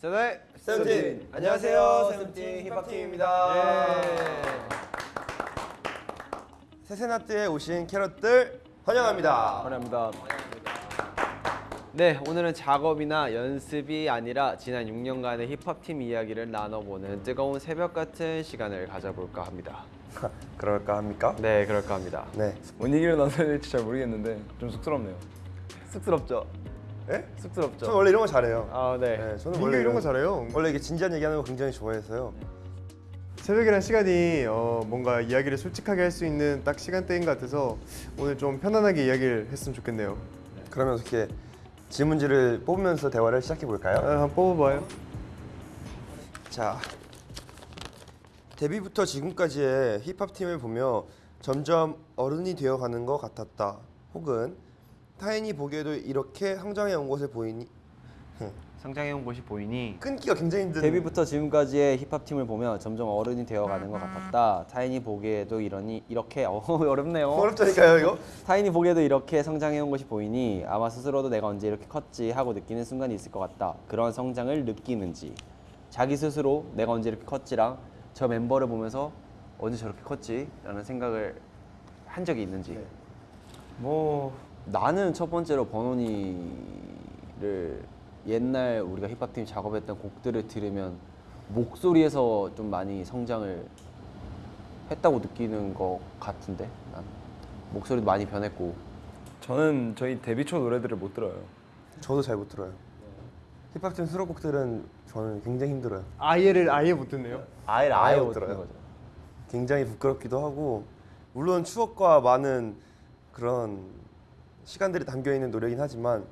세대 세븐틴. 안녕하세요 세븐틴 힙합팀입니다. 세세나트에 오신 캐럿들 환영합니다. 환영합니다. 네, 오늘은 작업이나 연습이 아니라 지난 6년간의 힙합팀 이야기를 나눠보는 뜨거운 새벽 같은 시간을 가져볼까 합니다. 그럴까 합니까? 네, 그럴까 합니다. 네 뭔 얘기를 나눠야 될지 잘 모르겠는데 좀 쑥스럽네요. 쑥스럽죠? 예? 쑥스럽죠? 저는 원래 이런 거 잘해요 아, 네. 네, 저는 원래 이런 거 잘해요. 원래 이게 진지한 얘기하는 거 굉장히 좋아해서요 새벽이란 시간이 어, 뭔가 이야기를 솔직하게 할 수 있는 딱 시간대인 것 같아서 오늘 좀 편안하게 이야기를 했으면 좋겠네요. 그러면 이렇게 질문지를 뽑으면서 대화를 시작해 아, 볼까요? 한번 뽑아봐요. 자 데뷔부터 지금까지의 힙합팀을 보며 점점 어른이 되어가는 것 같았다 혹은 타인이 보기에도 이렇게 성장해 온 것을 보이니 성장해온 곳이 보이니 끊기가 굉장히 힘든 데뷔부터 지금까지의 힙합팀을 보며 점점 어른이 되어가는 것 같았다. 타인이 보기에도 이러니 이렇게 어, 어렵네요. 어렵다니까요 이거 타인이 보기에도 이렇게 성장해온 것이 보이니 아마 스스로도 내가 언제 이렇게 컸지 하고 느끼는 순간이 있을 것 같다. 그런 성장을 느끼는지 자기 스스로 내가 언제 이렇게 컸지랑 저 멤버를 보면서 언제 저렇게 컸지 라는 생각을 한 적이 있는지. 뭐 나는 첫 번째로 버논이를 옛날 우리가 힙합팀 작업했던 곡들을 들으면 목소리에서 좀 많이 성장을 했다고 느끼는 것 같은데? 난 목소리도 많이 변했고. 저는 저희 데뷔 초 노래들을 못 들어요. 저도 잘 못 들어요 힙합팀 수록곡들은 저는 굉장히 힘들어요 아예를 아예 못 듣네요. 아예 아예 아예 못못 들어요. 거죠. 굉장히 부끄럽기도 하고 물론 추억과 많은 그런 시간들이 담겨 있는 노래긴 하지만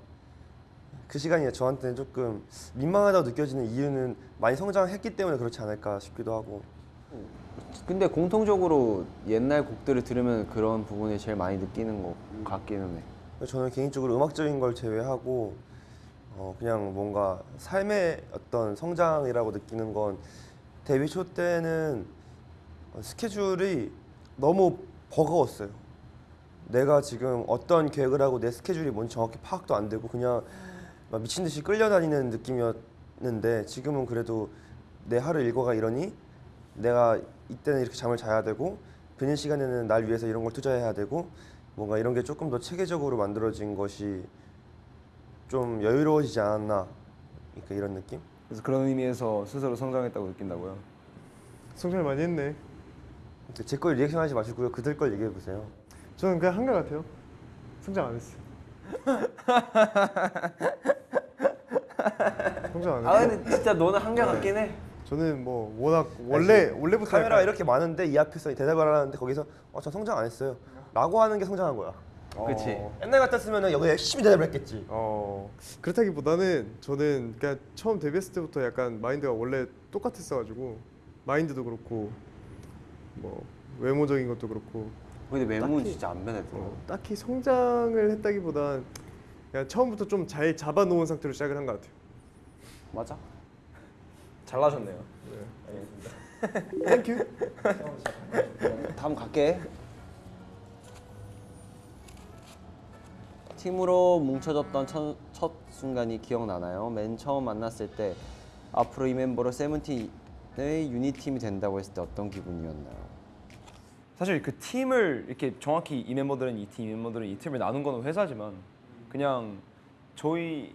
그 시간이 저한테는 조금 민망하다고 느껴지는 이유는 많이 성장했기 때문에 그렇지 않을까 싶기도 하고 근데 공통적으로 옛날 곡들을 들으면 그런 부분을 제일 많이 느끼는 것 같기는 해. 저는 개인적으로 음악적인 걸 제외하고 어 그냥 뭔가 삶의 어떤 성장이라고 느끼는 건 데뷔 초 때는 스케줄이 너무 버거웠어요. 내가 지금 어떤 계획을 하고 내 스케줄이 뭔지 정확히 파악도 안 되고 그냥 막 미친 듯이 끌려다니는 느낌이었는데 지금은 그래도 내 하루 일과가 이러니 내가 이때는 이렇게 잠을 자야 되고 비는 시간에는 날 위해서 이런 걸 투자해야 되고 뭔가 이런 게 조금 더 체계적으로 만들어진 것이 좀 여유로워지지 않았나 그러니까 이런 느낌? 그래서 그런 의미에서 스스로 성장했다고 느낀다고요. 성장 많이 했네. 제 걸 리액션 하지 마시고요 그들 걸 얘기해 보세요. 저는 그냥 한결 같아요. 성장 안 했어요. 성장 안아 했어요. 근데 진짜 너는 한결 같긴 해. 저는 뭐 워낙 원래 원래부터 카메라 이렇게 많은데 이 앞에서 대답을 하는데 거기서 어, 저 성장 안 했어요. 라고 하는 게 성장한 거야. 그치. 어. 옛날 같았으면 여기 열심히 대답을 했겠지. 어 그렇다기보다는 저는 그냥 처음 데뷔했을 때부터 약간 마인드가 원래 똑같았어가지고 마인드도 그렇고 뭐 외모적인 것도 그렇고 근데 외모는 딱히- 진짜 안 변했어. 어, 딱히 성장을 했다기보단 그냥 처음부터 좀 잘 잡아놓은 상태로 시작을 한 것 같아요. 맞아. 잘 나셨네요. Thank you. 다음 갈게. 팀으로 뭉쳐졌던 첫, 첫 순간이 기억나나요? 맨 처음 만났을 때 앞으로 이 멤버로 세븐틴의 유닛 팀이 된다고 했을 때 어떤 기분이었나요? 사실 그 팀을 이렇게 정확히 이 멤버들은 이 팀, 이 멤버들은 이 팀을 나눈 거는 회사지만 그냥 저희의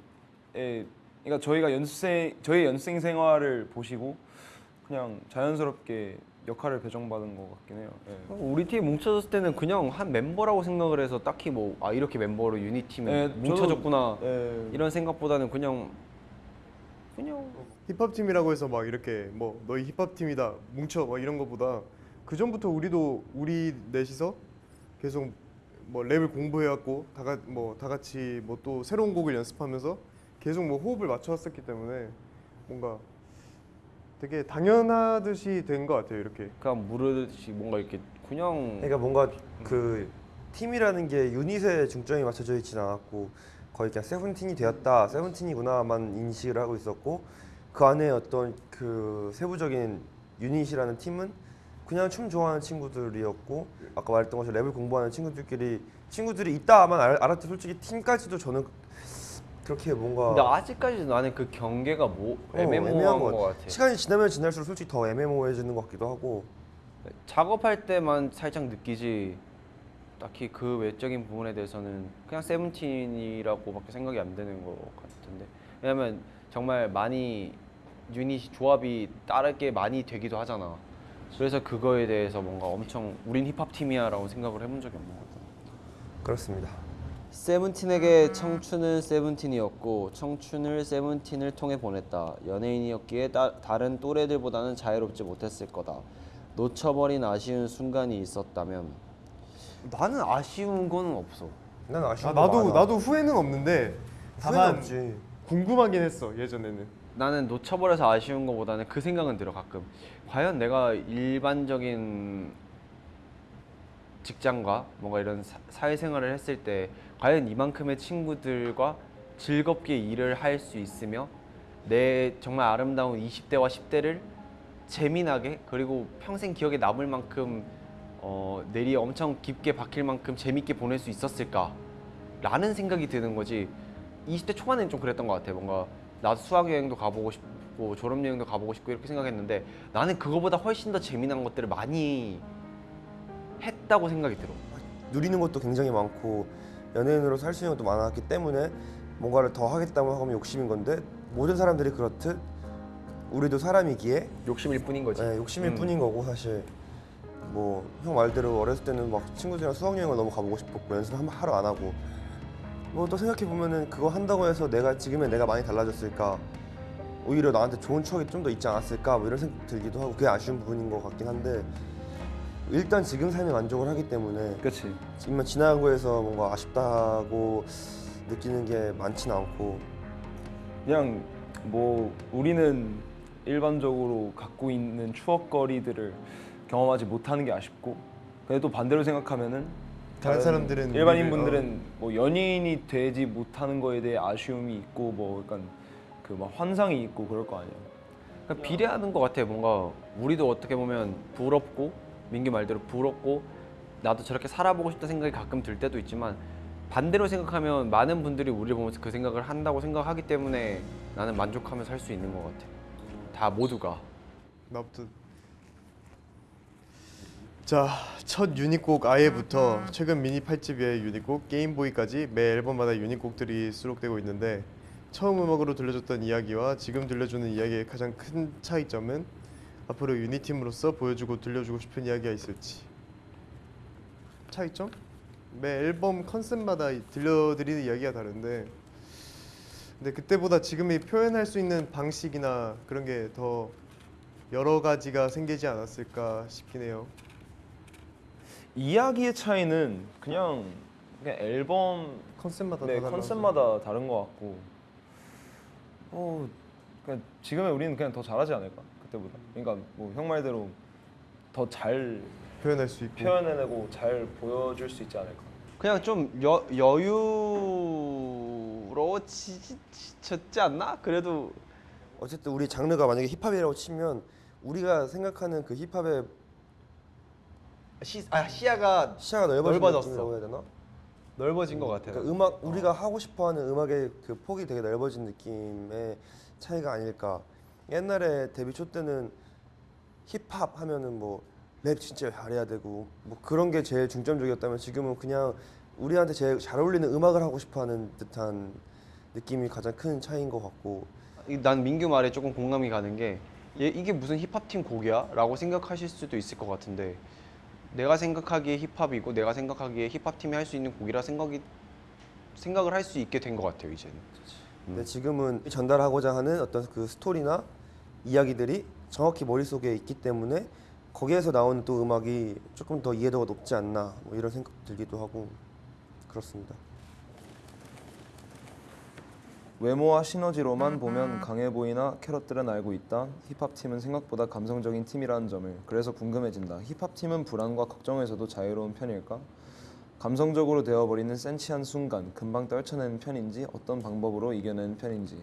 그러니까 저희가 연습생 저희 연습생 생활을 보시고 그냥 자연스럽게 역할을 배정받은 것 같긴 해요. 예. 우리 팀 뭉쳐졌을 때는 그냥 한 멤버라고 생각을 해서 딱히 뭐 아 이렇게 멤버로 유니팀이 네, 뭉쳐졌구나 네. 이런 생각보다는 그냥 그냥 힙합 팀이라고 해서 막 이렇게 뭐 너희 힙합 팀이다 뭉쳐 막 이런 거보다 그 전부터 우리도 우리 넷이서 계속 뭐 랩을 공부해왔고 다같 뭐다 같이 뭐 또 새로운 곡을 연습하면서 계속 뭐 호흡을 맞춰왔었기 때문에 뭔가 되게 당연하듯이 된 것 같아요 이렇게. 그냥 무르듯이 뭔가 이렇게 그냥 그러니까 뭔가 그 팀이라는 게 유닛에 중점이 맞춰져 있진 않았고 거의 그냥 세븐틴이 되었다 세븐틴이구나만 인식을 하고 있었고 그 안에 어떤 그 세부적인 유닛이라는 팀은 그냥 춤 좋아하는 친구들이었고 아까 말했던 것처럼 랩을 공부하는 친구들끼리 친구들이 있다만 알, 알았지 솔직히 팀까지도 저는 그렇게 뭔가 근데 아직까지도 나는 그 경계가 뭐 어, 애매모호한 것것 같아. 시간이 지나면 지날수록 솔직히 더 애매모호해지는 것 같기도 하고. 작업할 때만 살짝 느끼지. 딱히 그 외적인 부분에 대해서는 그냥 세븐틴이라고밖에 생각이 안 되는 것 같은데. 왜냐면 정말 많이 유닛 조합이 다르게 많이 되기도 하잖아. 그래서 그거에 대해서 뭔가 엄청 우린 힙합 팀이야 라고 생각을 해본 적이 없는 것 같아. 그렇습니다. 세븐틴에게 청춘은 세븐틴이었고 청춘을 세븐틴을 통해 보냈다. 연예인이었기에 따, 다른 또래들보다는 자유롭지 못했을 거다. 놓쳐버린 아쉬운 순간이 있었다면 나는 아쉬운 거는 없어 난 아쉬운 아, 거 나도 많아. 나도 후회는 없는데 후회는 다만 없지. 궁금하긴 했어 예전에는. 나는 놓쳐버려서 아쉬운 것보다는 그 생각은 들어 가끔 과연 내가 일반적인 직장과 뭔가 이런 사, 사회생활을 했을 때 과연 이만큼의 친구들과 즐겁게 일을 할 수 있으며 내 정말 아름다운 20대와 10대를 재미나게 그리고 평생 기억에 남을 만큼 어, 내리 엄청 깊게 박힐 만큼 재밌게 보낼 수 있었을까? 라는 생각이 드는 거지. 20대 초반에는 좀 그랬던 것 같아. 뭔가 나도 수학여행도 가보고 싶고 졸업여행도 가보고 싶고 이렇게 생각했는데 나는 그거보다 훨씬 더 재미난 것들을 많이 했다고 생각이 들어. 누리는 것도 굉장히 많고 연예인으로서 할수 있는 것도 많았기 때문에 뭔가를 더 하겠다고 하면 욕심인 건데 모든 사람들이 그렇듯 우리도 사람이기에 욕심일 뿐인 거지. 네, 욕심일 뿐인 거고 사실 뭐 형 말대로 어렸을 때는 막 친구들이랑 수학여행을 너무 가보고 싶었고 연습을 한 하루 안 하고 뭐 또 생각해 보면은 그거 한다고 해서 내가 지금의 내가 많이 달라졌을까? 오히려 나한테 좋은 추억이 좀 더 있지 않았을까? 뭐 이런 생각 들기도 하고 그게 아쉬운 부분인 것 같긴 한데 일단 지금 삶에 만족을 하기 때문에 그렇지. 지금 지나간 거에서 뭔가 아쉽다고 느끼는 게 많지는 않고 그냥 뭐 우리는 일반적으로 갖고 있는 추억거리들을 경험하지 못하는 게 아쉽고 근데 또 반대로 생각하면은 다른 사람들은 일반인 우리를- 분들은 뭐 연예인이 되지 못하는 거에 대해 아쉬움이 있고 뭐 약간 그 막 환상이 있고 그럴 거 아니야. 그러니까 비례하는 것 같아 뭔가 우리도 어떻게 보면 부럽고 민규 말대로 부럽고 나도 저렇게 살아보고 싶다 생각이 가끔 들 때도 있지만 반대로 생각하면 많은 분들이 우리를 보면서 그 생각을 한다고 생각하기 때문에 나는 만족하면서 살수 있는 것 같아. 다 모두가. 나부터. 자, 첫 유닛곡 아예부터 최근 미니 8집의 유닛곡 게임보이까지 매 앨범마다 유닛곡들이 수록되고 있는데 처음 음악으로 들려줬던 이야기와 지금 들려주는 이야기의 가장 큰 차이점은 앞으로 유닛팀으로서 보여주고 들려주고 싶은 이야기가 있을지 차이점? 매 앨범 컨셉마다 이- 들려드리는 이야기가 다른데 근데 그때보다 지금이 표현할 수 있는 방식이나 그런 게 더 여러 가지가 생기지 않았을까 싶긴 해요. 이야기의 차이는 그냥 그냥 앨범 컨셉마다 네. 컨셉마다 다른 것 같고 어 그냥 지금의 우리는 그냥 더 잘하지 않을까 그때보다 그러니까 뭐 형 말대로 더 잘 표현할 수 있고 표현해내고 잘 보여줄 수 있지 않을까 그냥 좀 여, 여유로워지셨지 않나? 그래도 어쨌든 우리 장르가 만약에 힙합이라고 치면 우리가 생각하는 그 힙합의 시, 아, 시야가 시야가 넓어진 넓어졌어. 해야 되나? 넓어진 것 같아요 그러니까 음악 우리가 하고 싶어하는 음악의 그 폭이 되게 넓어진 느낌의 차이가 아닐까. 옛날에 데뷔 초 때는 힙합 하면은 뭐 랩 진짜 잘해야 되고 뭐 그런 게 제일 중점적이었다면 지금은 그냥 우리한테 제일 잘 어울리는 음악을 하고 싶어하는 듯한 느낌이 가장 큰 차이인 것 같고. 이- 난 민규 말에 조금 공감이 가는 게 얘, 이게 무슨 힙합팀 곡이야? 라고 생각하실 수도 있을 것 같은데 내가 생각하기에 힙합이고 내가 생각하기에 힙합팀이 할 수 있는 곡이라 생각이 생각을 할 수 있게 된 것 같아요 이제는 근데 지금은 전달하고자 하는 어떤 그 스토리나 이야기들이 정확히 머릿속에 있기 때문에 거기에서 나오는 또 음악이 조금 더 이해도가 높지 않나 뭐 이런 생각 들기도 하고 그렇습니다. 외모와 시너지로만 보면 강해 보이나 캐럿들은 알고 있다. 힙합 팀은 생각보다 감성적인 팀이라는 점을 그래서 궁금해진다. 힙합 팀은 불안과 걱정에서도 자유로운 편일까? 감성적으로 되어버리는 센치한 순간 금방 떨쳐내는 편인지 어떤 방법으로 이겨내는 편인지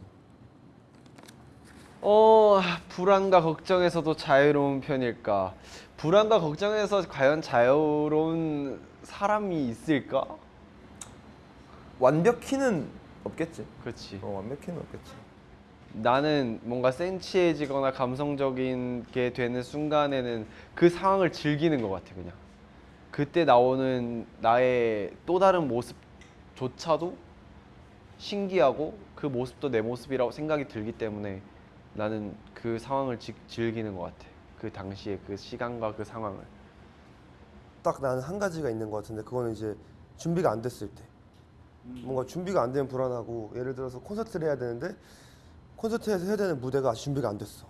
어 불안과 걱정에서도 자유로운 편일까? 불안과 걱정에서 과연 자유로운 사람이 있을까? 완벽히는 없겠지. 그렇지. 어, 완벽히는 없겠지. 나는 뭔가 센치해지거나 감성적인 게 되는 순간에는 그 상황을 즐기는 것 같아 그냥 그때 나오는 나의 또 다른 모습조차도 신기하고 그 모습도 내 모습이라고 생각이 들기 때문에 나는 그 상황을 지- 즐기는 것 같아. 그 당시에 그 시간과 그 상황을. 딱 나는 한 가지가 있는 것 같은데 그거는 이제 준비가 안 됐을 때. 뭔가 준비가 안 되면 불안하고 예를 들어서 콘서트를 해야 되는데 콘서트에서 해야 되는 무대가 아직 준비가 안 됐어.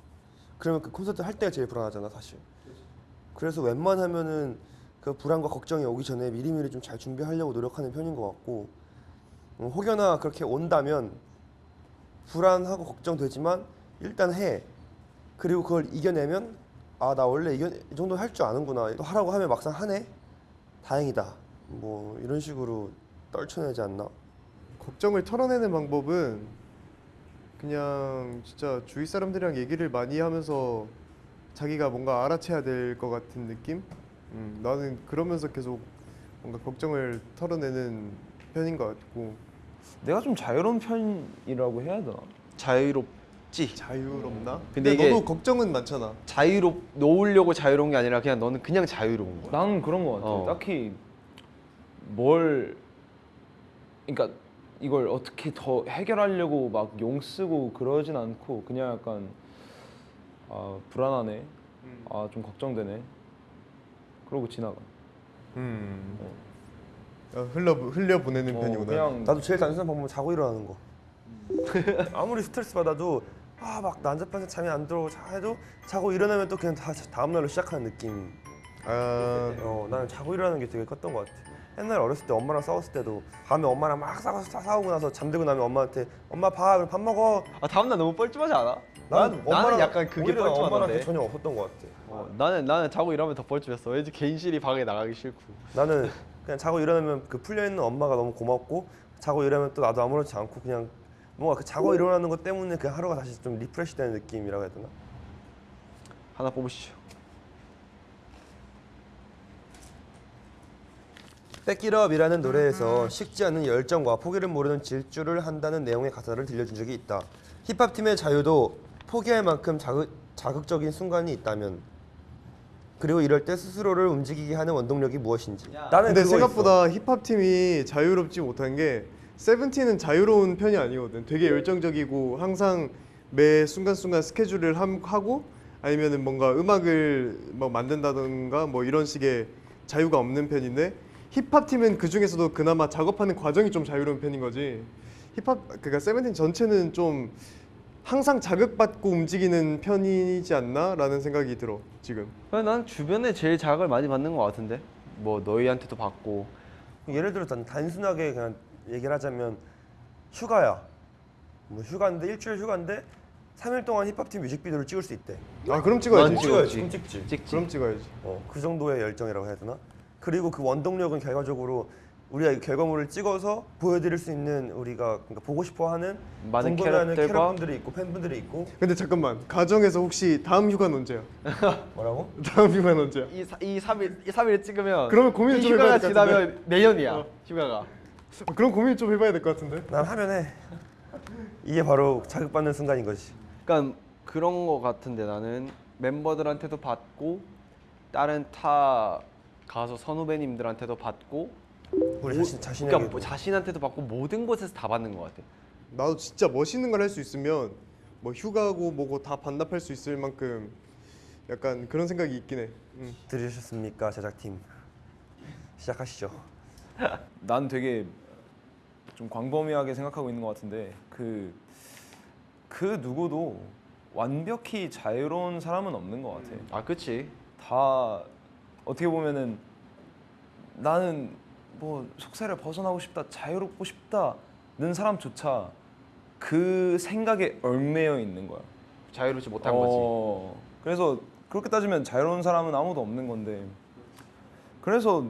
그러면 그 콘서트 할 때가 제일 불안하잖아 사실. 그래서 웬만하면은 그 불안과 걱정이 오기 전에 미리미리 좀 잘 준비하려고 노력하는 편인 것 같고 음, 혹여나 그렇게 온다면 불안하고 걱정되지만 일단 해. 그리고 그걸 이겨내면 아 나 원래 이겨 이 정도 할 줄 아는구나. 또 하라고 하면 막상 하네. 다행이다. 뭐 이런 식으로 떨쳐내지 않나? 걱정을 털어내는 방법은 그냥 진짜 주위 사람들이랑 얘기를 많이 하면서 자기가 뭔가 알아채야 될 것 같은 느낌? 음, 나는 그러면서 계속 뭔가 걱정을 털어내는 편인 것 같고 내가 좀 자유로운 편이라고 해야 되나? 자유롭지 자유롭나? 근데 근데, 이게- 너도 걱정은 많잖아. 자유롭 놓으려고 자유로운 게 아니라 그냥 너는 그냥 자유로운 거야 나는 그런 거 같아. 어. 딱히 뭘 그러니까 이걸 어떻게 더 해결하려고 막 용 쓰고 그러진 않고 그냥 약간 아 불안하네. 아 좀 걱정되네. 그러고 지나가. 음. 어, 흘려 흘려 보내는 어, 편이구나. 그냥 나도 제일 단순한 방법은 자고 일어나는 거 아무리 스트레스 받아도 아 막 난잡해서 잠이 안 들어 자 해도 자고 일어나면 또 그냥 다 다음 날로 시작하는 느낌 아, 어 나는 자고 일어나는 게 되게 컸던 것 같아 옛날 어렸을 때 엄마랑 싸웠을 때도 밤에 엄마랑 막 싸워서 싸- 싸우고 나서 잠들고 나면 엄마한테 엄마 봐 그럼 밥 먹어 아 다음 날 너무 뻘쭘하지 않아? 난 나는 약간 그게 그게 전혀 없었던 것 같아 어, 나는 나는 자고 일어나면 더 뻘쭘했어. 왠지 괜시리 방에 나가기 싫고. 나는 그냥 자고 일어나면 그 풀려 있는 엄마가 너무 고맙고 자고 일어나면 또 나도 아무렇지 않고 그냥 뭔가 그 자고 일어나는 것 때문에 그 하루가 다시 좀 refresh 되는 느낌이라고 해야 되나? 하나 뽑으시죠. Back it up이라는 노래에서 식지 않는 열정과 포기를 모르는 질주를 한다는 내용의 가사를 들려준 적이 있다. 힙합 팀의 자유도 포기할 만큼 자극, 자극적인 순간이 있다면 그리고 이럴 때 스스로를 움직이게 하는 원동력이 무엇인지. 나는 근데 생각보다 힙합 팀이 자유롭지 못한 게 세븐틴은 자유로운 편이 아니거든. 되게 열정적이고 항상 매 순간순간 스케줄을 함- 하고 아니면은 뭔가 음악을 뭐 만든다던가 뭐 이런 식의 자유가 없는 편인데 힙합 팀은 그 중에서도 그나마 작업하는 과정이 좀 자유로운 편인 거지. 힙합 그러니까 세븐틴 전체는 좀 항상 자극받고 움직이는 편이지 않나 라는 생각이 들어 지금. 난 주변에 제일 자극을 많이 받는 것 같은데. 뭐 너희한테도 받고. 예를 들어 단 단순하게 그냥 얘기를 하자면 휴가야. 뭐 휴가인데 일주일 휴가인데 3일 동안 힙합 팀 뮤직비디오를 찍을 수 있대. 아 그럼 찍어야지. 난 찍어야지. 찍어야지. 그럼 찍지. 찍지. 그럼 찍어야지. 어, 그 정도의 열정이라고 해야 되나? 그리고 그 원동력은 결과적으로 우리가 이 결과물을 찍어서 보여드릴 수 있는 우리가 그러니까 보고 싶어하는 많은 캐럿들과- 캐럿분들이 있고 팬분들이 있고 근데 잠깐만 가정에서 혹시 다음 휴가는 언제야? 뭐라고? 다음 휴가는 언제야? 이, 사, 이 3일 이 3일 찍으면 그러면 고민을 이좀 휴가가 해봐야 될것 같은데. 지나면 내년이야. 어. 휴가가. 아, 그럼 고민 좀 해봐야 될 것 같은데. 난 하면 해. 이게 바로 자극받는 순간인 거지. 그러니까 그런 거 같은데 나는 멤버들한테도 받고 다른 타 가수 선후배님들한테도 받고 우리 자신 자신에게 그러니까 뭐 자신한테도 받고 모든 곳에서 다 받는 것 같아. 나도 진짜 멋있는 걸 할 수 있으면 뭐 휴가고 뭐고 다 반납할 수 있을 만큼 약간 그런 생각이 있긴 해. 음. 들으셨습니까 제작팀? 시작하시죠. 난 되게 좀 광범위하게 생각하고 있는 것 같은데 그그 누구도 완벽히 자유로운 사람은 없는 것 같아. 아 그치. 다 어떻게 보면은 나는 뭐 속세를 벗어나고 싶다, 자유롭고 싶다는 사람조차 그 생각에 얽매여 있는 거야. 자유롭지 못한 거지. 어, 그래서 그렇게 따지면 자유로운 사람은 아무도 없는 건데 그래서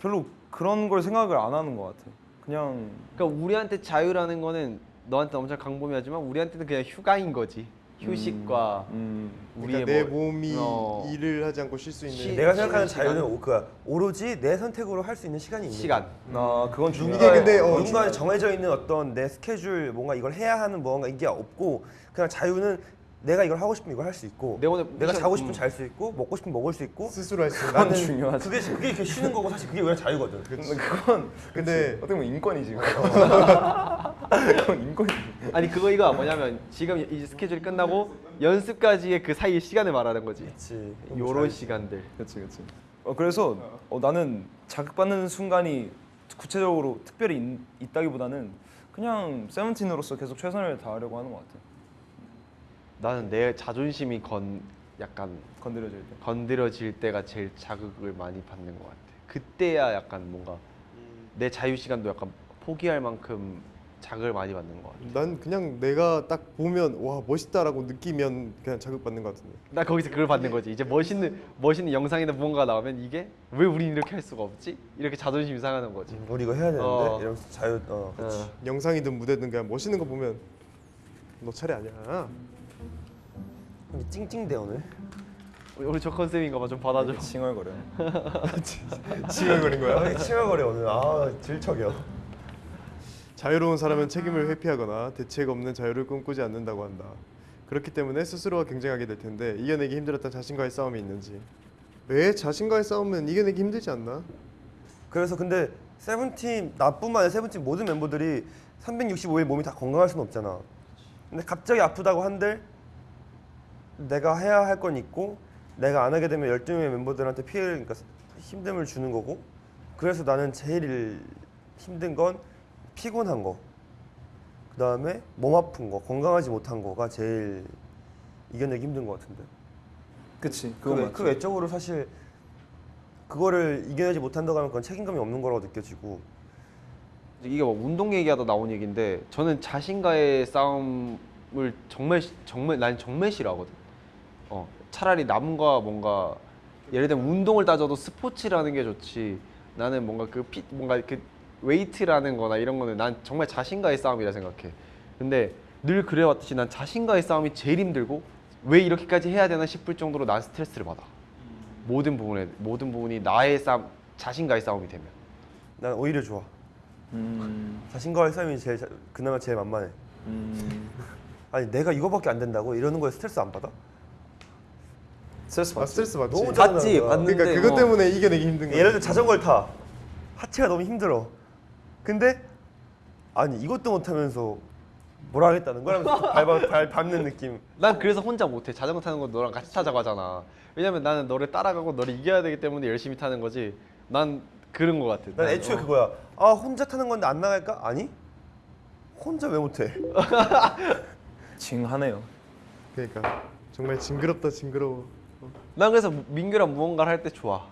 별로 그런 걸 생각을 안 하는 것 같아. 그냥 그러니까 우리한테 자유라는 거는 너한테 엄청 강범위하지만 우리한테는 그냥 휴가인 거지. 휴식과 음, 우리의 그러니까 내 뭐- 몸이 어, 일을 하지 않고 쉴 수 있는 쉬- 내가 생각하는 시간. 자유는 오- 그 오로지 내 선택으로 할 수 있는 시간이 있는 시간. 아 그건 이게 중요해. 근데 어, 누군가 정해져 있는 어떤 내 스케줄 뭔가 이걸 해야 하는 뭔가 이게 없고 그냥 자유는 내가 이걸 하고 싶으면 이걸 할 수 있고 내 오늘 내가 자고 싶으면 음. 잘수 있고 먹고 싶으면 먹을 수 있고 스스로 할 수 있는 그건 중요하지. 그게 그게 이렇게 쉬는 거고 사실 그게 왜 자유거든. 근데 그건 근데 어떻게 보면 인권이지. 그건 인권이지. 아니 그거 이거 뭐냐면 지금 이 스케줄이 끝나고 연습까지의 그 사이 시간을 말하는 거지. 그렇지. 요런 시간들. 그렇지, 그렇지. 어, 그래서 어, 나는 자극받는 순간이 구체적으로 특별히 있, 있다기보다는 그냥 세븐틴으로서 계속 최선을 다하려고 하는 것 같아. 나는 내 자존심이 건 약간 건드려질 때. 건드려질 때가 제일 자극을 많이 받는 것 같아. 그때야 약간 뭔가 내 자유 시간도 약간 포기할 만큼 자극을 많이 받는 것 같아. 난 그냥 내가 딱 보면 와 멋있다라고 느끼면 그냥 자극 받는 것 같은데. 나 거기서 그걸 받는 거지. 이제 멋있는 멋있는 영상이나 무언가 나오면 이게 왜 우린 이렇게 할 수가 없지? 이렇게 자존심이 상하는 거지. 우리 이거 해야 되는데 어. 이러면서 자유 어. 어. 영상이든 무대든 그냥 멋있는 거 보면 너 차례 아니야. 근데 찡찡대 오늘. 우리- 저 컨셉인가 봐. 좀 받아줘. 칭얼거려. 지각거린 거야? 아, 칭얼거려 오늘. 아 질척여. 자유로운 사람은 책임을 회피하거나 대책 없는 자유를 꿈꾸지 않는다고 한다. 그렇기 때문에 스스로와 경쟁하게 될 텐데 이겨내기 힘들었던 자신과의 싸움이 있는지 왜 자신과의 싸움은 이겨내기 힘들지 않나? 그래서 근데 세븐틴 나뿐만 아니라 세븐틴 모든 멤버들이 365일 몸이 다 건강할 수는 없잖아. 근데 갑자기 아프다고 한들 내가 해야 할 건 있고 내가 안 하게 되면 12명의 멤버들한테 피해를 그러니까 힘듦을 주는 거고. 그래서 나는 제일 힘든 건 피곤한 거. 그다음에 몸 아픈 거 건강하지 못한 거가 제일 이겨내기 힘든 것 같은데. 그치. 그, 외, 그 외적으로 사실 그거를 이겨내지 못한다고 하면 그건 책임감이 없는 거라고 느껴지고. 이게 뭐 운동 얘기하다 나온 얘기인데 저는 자신과의 싸움을 정말 시- 정말 난 정말 싫어하거든. 어 차라리 남과 뭔가 예를 들면 운동을 따져도 스포츠라는 게 좋지. 나는 뭔가 그 피, 뭔가 그 웨이트라는 거나 이런 거는 난 정말 자신과의 싸움이라 생각해. 근데 늘 그래왔듯이 난 자신과의 싸움이 제일 힘들고 왜 이렇게까지 해야 되나 싶을 정도로 난 스트레스를 받아. 모든 부분에 모든 부분이 나의 싸움 자신과의 싸움이 되면. 난 오히려 좋아. 음, 자신과의 싸움이 제일 자- 그나마 제일 만만해. 음, 아니 내가 이거밖에 안 된다고 이러는 거에 스트레스 안 받아? 스트레스 아 받지. 스트레스 받지. 너무 받지. 받는데 그러니까 그것 어. 때문에 이겨내기 힘든 거야. 예를 들어 자전거를 타. 하체가 너무 힘들어. 근데 아니 이것도 못하면서 뭘 하겠다는 거야? 하면서 발, 밟- 발 밟는 느낌. 난 그래서 혼자 못해 자전거 타는 거 너랑 같이 타자고 하잖아 왜냐면 나는 너를 따라가고 너를 이겨야 되기 때문에 열심히 타는 거지 난 그런 거 같아 난 난, 애초에 어. 그거야. 아 혼자 타는 건데 안 나갈까? 아니. 혼자 왜 못해? 징하네요. 그러니까 정말 징그럽다 징그러워. 난 그래서 민규랑 무언가를 할 때 좋아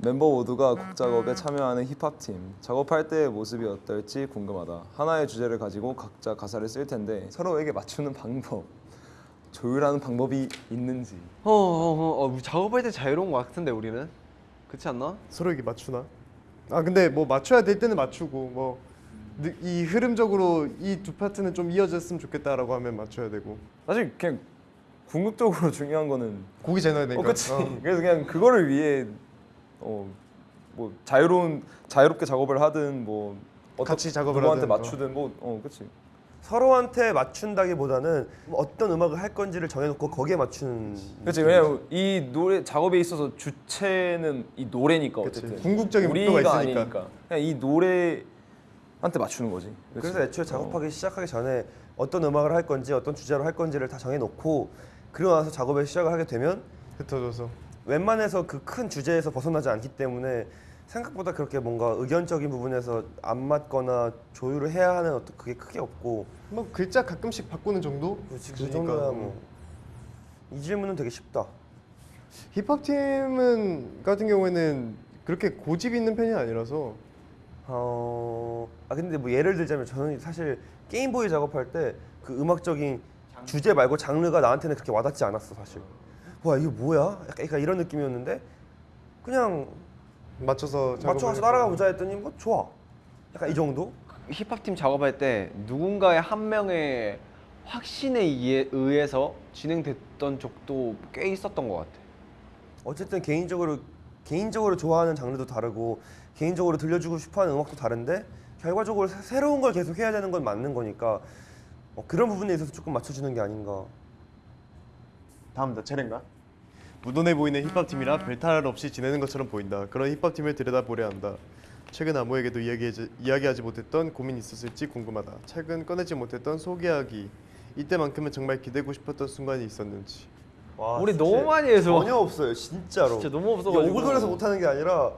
멤버 모두가 곡 작업에 참여하는 힙합 팀 작업할 때의 모습이 어떨지 궁금하다. 하나의 주제를 가지고 각자 가사를 쓸 텐데 서로에게 맞추는 방법, 조율하는 방법이 있는지. 어, 어, 어, 어, 작업할 때 자유로운 거 같은데 우리는 그렇지 않나? 서로에게 맞추나? 아 근데 뭐 맞춰야 될 때는 맞추고 뭐 이 흐름적으로 이 두 파트는 좀 이어졌으면 좋겠다라고 하면 맞춰야 되고 사실 그냥 궁극적으로 중요한 거는 곡이 잘 나야 되니까. 어, 그치. 어. 그래서 그냥 그거를 위해 어, 뭐 자유로운 자유롭게 작업을 하든 뭐 같이 작업을 누구한테 하든, 어. 맞추든 뭐 어, 그렇지. 서로한테 맞춘다기보다는 어떤 음악을 할 건지를 정해놓고 거기에 맞추는. 그렇지. 왜냐면 이 노래 작업에 있어서 주체는 이 노래니까 그치. 어쨌든 궁극적인 목표가 있으니까. 아니니까. 그냥 이 노래한테 맞추는 거지. 그치? 그래서 애초에 작업하기 시작하기 전에 어떤 음악을 할 건지 어떤 주제로 할 건지를 다 정해놓고 그러고 나서 작업을 시작을 하게 되면 흩어져서 웬만해서 그 큰 주제에서 벗어나지 않기 때문에 생각보다 그렇게 뭔가 의견적인 부분에서 안 맞거나 조율을 해야 하는 어떤 그게 크게 없고 뭐 글자 가끔씩 바꾸는 정도? 그렇지 그 그러니까. 정도야 뭐. 이 질문은 되게 쉽다. 힙합 팀은 같은 경우에는 그렇게 고집 있는 편이 아니라서 어, 아 근데 뭐 예를 들자면 저는 사실 게임보이 작업할 때 그 음악적인 주제 말고 장르가 나한테는 그렇게 와닿지 않았어 사실. 와 이게 뭐야? 약간, 이런 느낌이었는데 그냥 맞춰서 해서. 따라가 보자 했더니 뭐 좋아. 약간 이 정도? 힙합 팀 작업할 때 누군가의 한 명의 확신에 의해- 의해서 진행됐던 적도 꽤 있었던 것 같아. 어쨌든 개인적으로 개인적으로 좋아하는 장르도 다르고 개인적으로 들려주고 싶어하는 음악도 다른데 결과적으로 새- 새로운 걸 계속 해야 되는 건 맞는 거니까 어, 그런 부분에 있어서 조금 맞춰주는 게 아닌가. 다음 나 차례인가? 무던해 보이는 힙합 팀이라 별 탈 없이 지내는 것처럼 보인다. 그런 힙합 팀을 들여다보려 한다. 최근 아무에게도 이야기하지, 이야기하지 못했던 고민이 있었을지 궁금하다. 최근 꺼내지 못했던 소개하기. 이때만큼은 정말 기대고 싶었던 순간이 있었는지. 와, 우리 너무 많이 해서 전혀 없어요, 진짜로. 진짜 너무 없어가지고. 오글거려서 못하는 게 아니라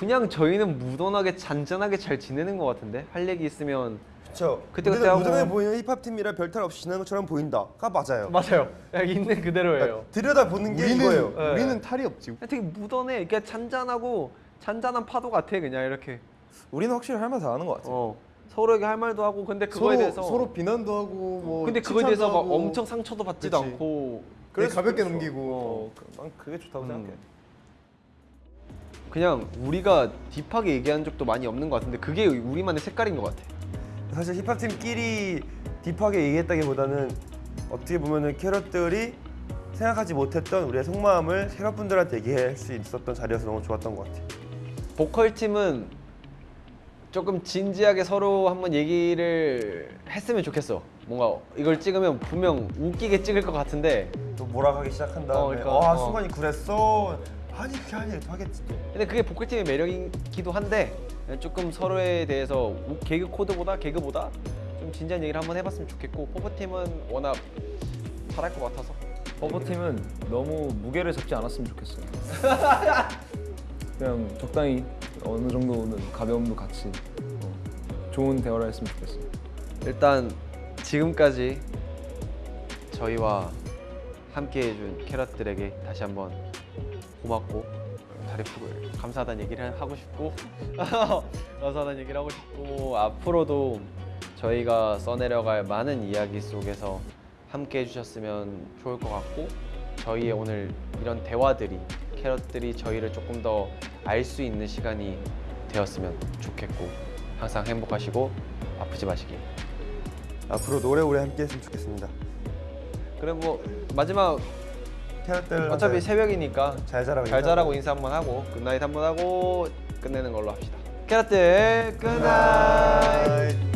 그냥 저희는 무던하게 잔잔하게 잘 지내는 것 같은데 할 얘기 있으면 그쵸. 그때 그때 하고- 무던해 보이는 힙합 팀이라 별 탈 없이 지내는 것처럼 보인다가 맞아요. 맞아요. 있는 그대로예요. 들여다 보는 게 우리는 이거예요. 네. 우리는 탈이 없지. 되게 무던해. 그냥 잔잔하고 잔잔한 파도 같아 그냥 이렇게. 우리는 확실히 할 말 다 하는 것 같아요. 어 서로에게 할 말도 하고 근데 그거에 서로 대해서 서로 비난도 하고 뭐. 근데 그거에 대해서 막. 엄청 상처도 받지도 그치. 않고 그래 가볍게 그렇죠. 넘기고. 어, 그- 난 그게 좋다고 음. 생각해. 그냥 우리가 딥하게 얘기한 적도 많이 없는 것 같은데 그게 우리만의 색깔인 것 같아. 사실 힙합 팀끼리 딥하게 얘기했다기보다는 어떻게 보면은 캐럿들이 생각하지 못했던 우리의 속마음을 캐럿분들한테 얘기할 수 있었던 자리여서 너무 좋았던 것 같아요. 보컬 팀은 조금 진지하게 서로 한번 얘기를 했으면 좋겠어. 뭔가 이걸 찍으면 분명 웃기게 찍을 것 같은데 또 몰아가기 시작한 다음에 어, 그러니까, 아 어. 순간이 그랬어 아니 그게 아니야 또 하겠지 또. 근데 그게 보컬 팀의 매력이기도 한데 조금 서로에 대해서 우- 개그 코드보다 개그보다 좀 진지한 얘기를 한번 해봤으면 좋겠고 포포 팀은 워낙 잘할 것 같아서 버버 팀은 너무 무게를 잡지 않았으면 좋겠어요. 그냥 적당히 어느 정도는 가벼움도 같이 어, 좋은 대화를 했으면 좋겠어요. 일단 지금까지 저희와 함께 해준 캐럿들에게 다시 한번 고맙고 다리 푸을 감사하다는 얘기를 하고 싶고 감사하다는 얘기를 하고 싶고 앞으로도 저희가 써내려갈 많은 이야기 속에서 함께 해주셨으면 좋을 것 같고 저희의 오늘 이런 대화들이 캐럿들이 저희를 조금 더 알 수 있는 시간이 되었으면 좋겠고 항상 행복하시고 아프지 마시길 앞으로도 오래오래 함께 했으면 좋겠습니다. 그래 뭐 마지막 캐럿들 어차피 새벽이니까 잘 자라고 잘 자라고 인사 한번 하고 good night 한번 하고 끝내는 걸로 합시다. 캐럿들 good night! Good night.